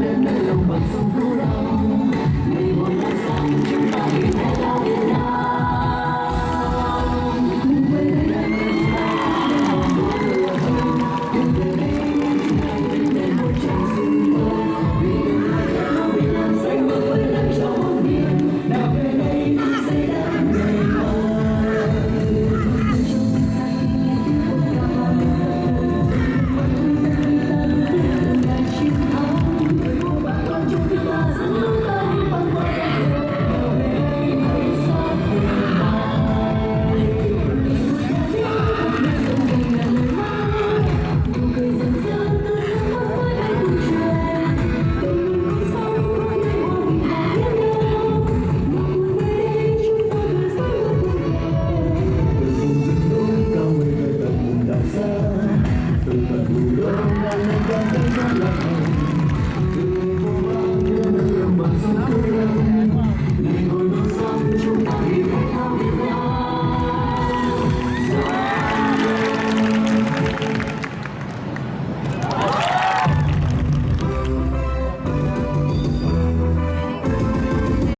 đến nơi lòng bằng